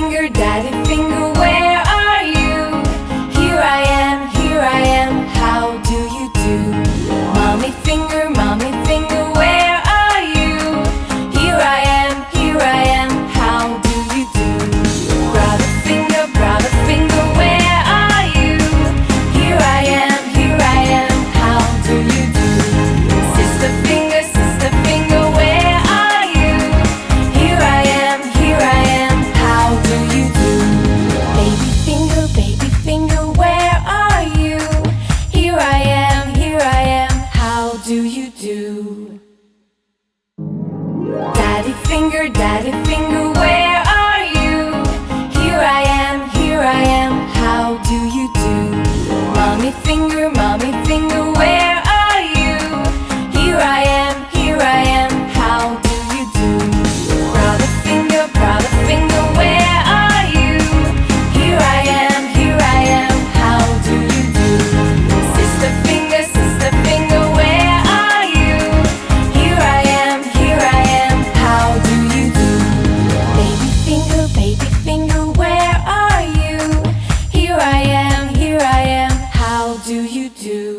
finger, daddy finger. Daddy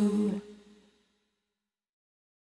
you.